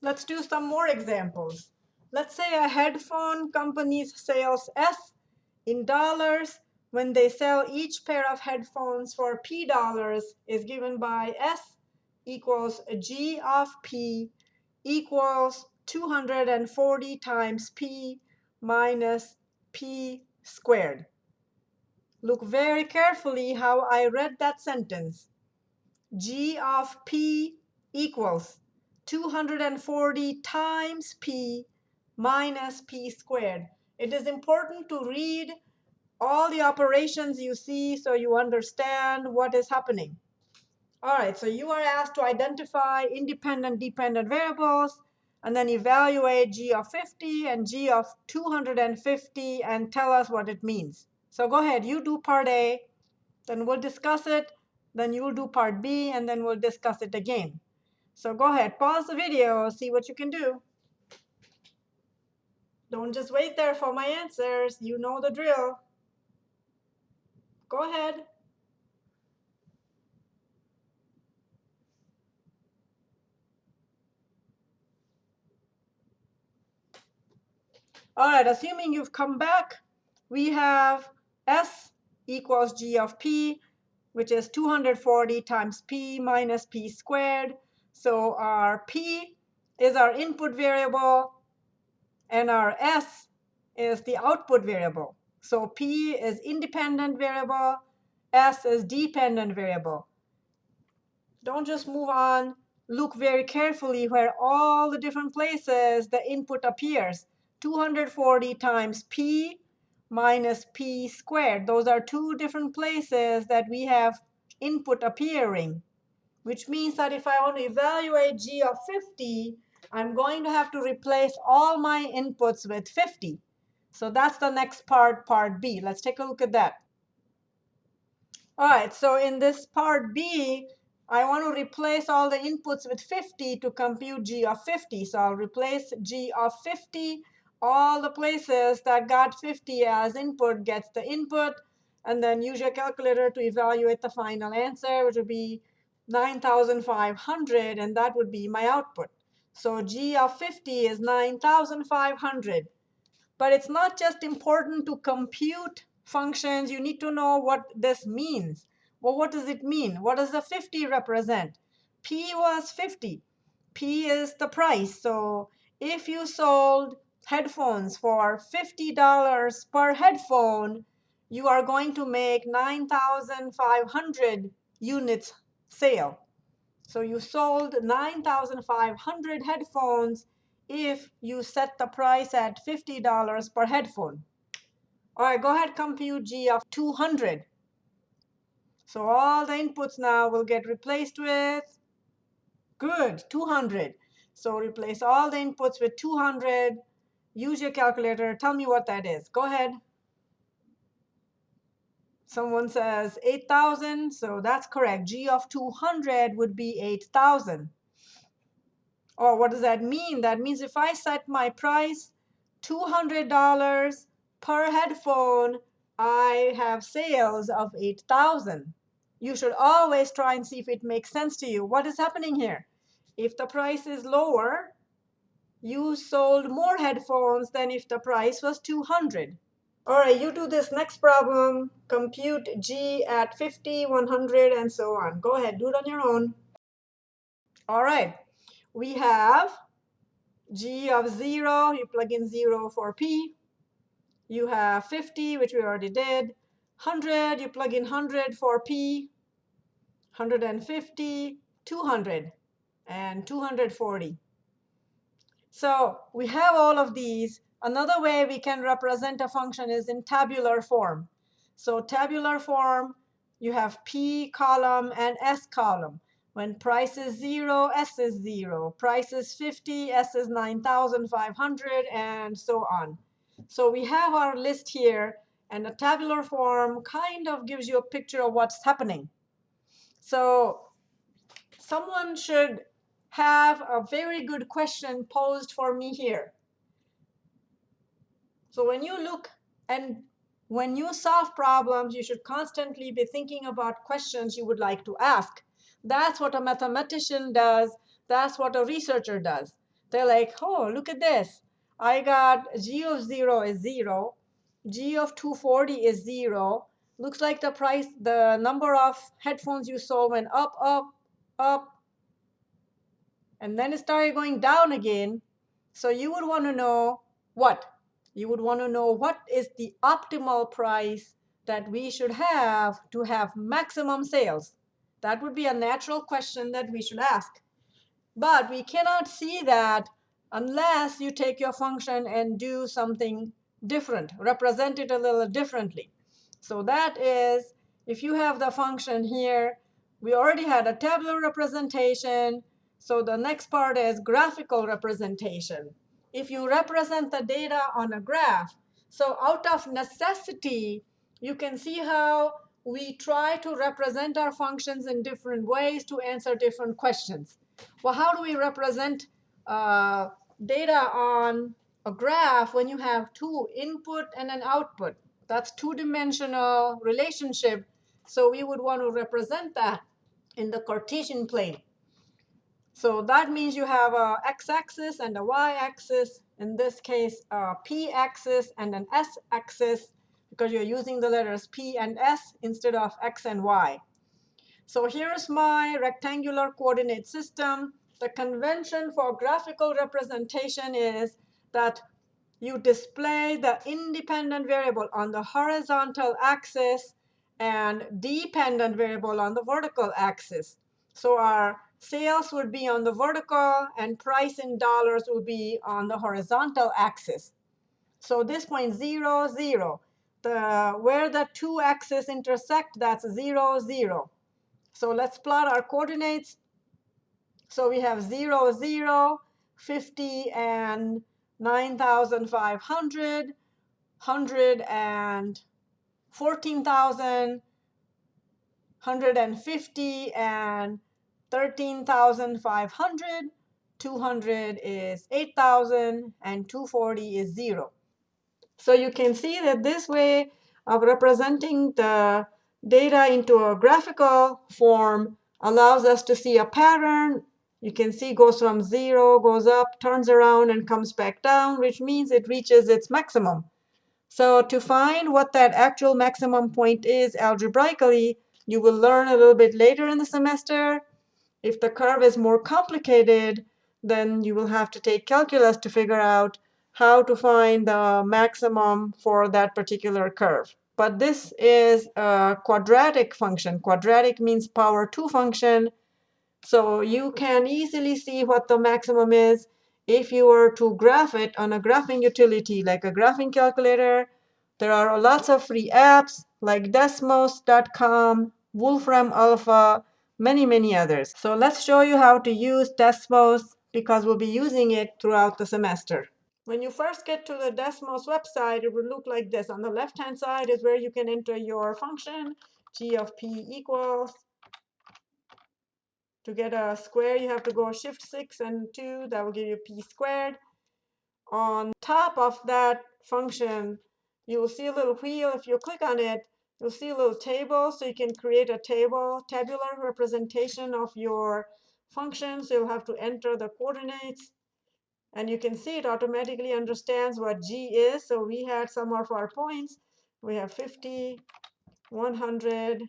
Let's do some more examples. Let's say a headphone company's sales S in dollars when they sell each pair of headphones for P dollars is given by S equals G of P equals 240 times P minus P squared. Look very carefully how I read that sentence. G of P equals 240 times P minus P squared. It is important to read all the operations you see so you understand what is happening. All right, so you are asked to identify independent dependent variables and then evaluate g of 50 and g of 250 and tell us what it means. So go ahead, you do part A, then we'll discuss it, then you'll do part B, and then we'll discuss it again. So go ahead, pause the video, see what you can do. Don't just wait there for my answers. You know the drill. Go ahead. All right, assuming you've come back, we have S equals G of P, which is 240 times P minus P squared. So our P is our input variable, and our S is the output variable. So P is independent variable, S is dependent variable. Don't just move on. Look very carefully where all the different places the input appears. 240 times p minus p squared. Those are two different places that we have input appearing, which means that if I want to evaluate g of 50, I'm going to have to replace all my inputs with 50. So that's the next part, part B. Let's take a look at that. All right, so in this part B, I want to replace all the inputs with 50 to compute g of 50. So I'll replace g of 50 all the places that got 50 as input gets the input, and then use your calculator to evaluate the final answer, which would be 9,500, and that would be my output. So G of 50 is 9,500. But it's not just important to compute functions. You need to know what this means. Well, what does it mean? What does the 50 represent? P was 50. P is the price. So if you sold headphones for $50 per headphone, you are going to make 9,500 units sale. So you sold 9,500 headphones if you set the price at $50 per headphone. All right, go ahead, compute G of 200. So all the inputs now will get replaced with, good, 200. So replace all the inputs with 200 Use your calculator. Tell me what that is. Go ahead. Someone says 8,000, so that's correct. G of 200 would be 8,000. Or what does that mean? That means if I set my price $200 per headphone, I have sales of 8,000. You should always try and see if it makes sense to you. What is happening here? If the price is lower, you sold more headphones than if the price was 200. All right, you do this next problem. Compute G at 50, 100, and so on. Go ahead, do it on your own. All right, we have G of 0. You plug in 0 for P. You have 50, which we already did. 100, you plug in 100 for P. 150, 200, and 240. So we have all of these. Another way we can represent a function is in tabular form. So tabular form, you have P column and S column. When price is 0, S is 0. Price is 50, S is 9,500, and so on. So we have our list here, and a tabular form kind of gives you a picture of what's happening. So someone should have a very good question posed for me here. So when you look and when you solve problems, you should constantly be thinking about questions you would like to ask. That's what a mathematician does. That's what a researcher does. They're like, oh, look at this. I got G of 0 is 0. G of 240 is 0. Looks like the price, the number of headphones you sold went up, up, up, and then it started going down again. So you would want to know what? You would want to know what is the optimal price that we should have to have maximum sales. That would be a natural question that we should ask. But we cannot see that unless you take your function and do something different, represent it a little differently. So that is, if you have the function here, we already had a tabular representation. So the next part is graphical representation. If you represent the data on a graph, so out of necessity, you can see how we try to represent our functions in different ways to answer different questions. Well, how do we represent uh, data on a graph when you have two input and an output? That's two-dimensional relationship. So we would want to represent that in the Cartesian plane. So that means you have a x-axis and a y-axis. In this case, a p-axis and an s-axis because you're using the letters p and s instead of x and y. So here's my rectangular coordinate system. The convention for graphical representation is that you display the independent variable on the horizontal axis and dependent variable on the vertical axis. So our sales would be on the vertical and price in dollars would be on the horizontal axis. So this point zero, zero the where the two axes intersect, that's 0, 0. So let's plot our coordinates. So we have 0, 0, 50, and 9,500, 100, and 14,000, 150, and 13,500. 200 is 8,000, and 240 is 0. So you can see that this way of representing the data into a graphical form allows us to see a pattern. You can see goes from 0, goes up, turns around, and comes back down, which means it reaches its maximum. So to find what that actual maximum point is algebraically, you will learn a little bit later in the semester. If the curve is more complicated, then you will have to take calculus to figure out how to find the maximum for that particular curve. But this is a quadratic function. Quadratic means power 2 function. So you can easily see what the maximum is if you were to graph it on a graphing utility like a graphing calculator. There are lots of free apps like Desmos.com, Wolfram Alpha, many, many others. So let's show you how to use Desmos because we'll be using it throughout the semester. When you first get to the Desmos website, it will look like this. On the left-hand side is where you can enter your function, g of p equals. To get a square, you have to go shift 6 and 2. That will give you p squared. On top of that function, you will see a little wheel. If you click on it, you'll see a little table. So you can create a table, tabular representation of your function. So you'll have to enter the coordinates. And you can see it automatically understands what G is. So we had some of our points. We have 50, 100,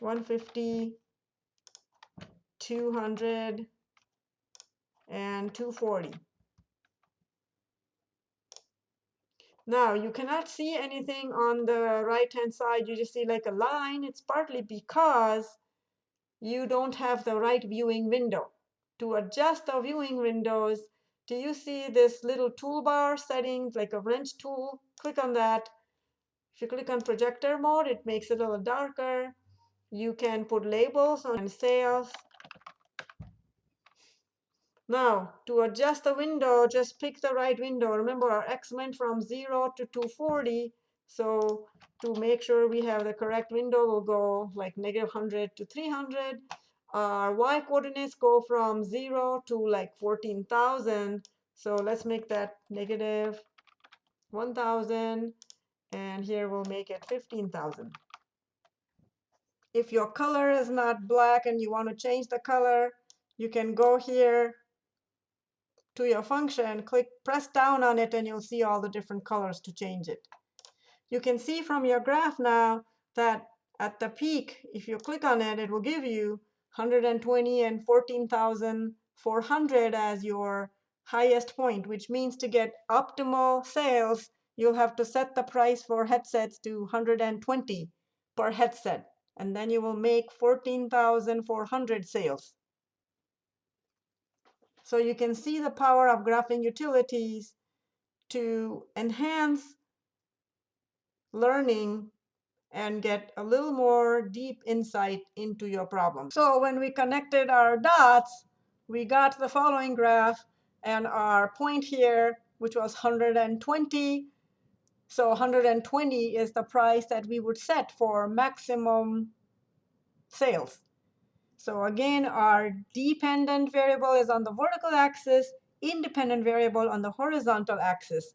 150, 200, and 240. Now, you cannot see anything on the right-hand side. You just see like a line. It's partly because you don't have the right viewing window. To adjust the viewing windows, do you see this little toolbar settings, like a wrench tool? Click on that. If you click on projector mode, it makes it a little darker. You can put labels on sales. Now, to adjust the window, just pick the right window. Remember, our x went from 0 to 240. So to make sure we have the correct window, we'll go like negative 100 to 300 our y coordinates go from 0 to like 14,000. So let's make that negative 1,000. And here we'll make it 15,000. If your color is not black and you want to change the color, you can go here to your function, click press down on it, and you'll see all the different colors to change it. You can see from your graph now that at the peak, if you click on it, it will give you 120 and 14,400 as your highest point, which means to get optimal sales, you'll have to set the price for headsets to 120 per headset, and then you will make 14,400 sales. So you can see the power of graphing utilities to enhance learning and get a little more deep insight into your problem. So when we connected our dots, we got the following graph and our point here, which was 120. So 120 is the price that we would set for maximum sales. So again, our dependent variable is on the vertical axis, independent variable on the horizontal axis.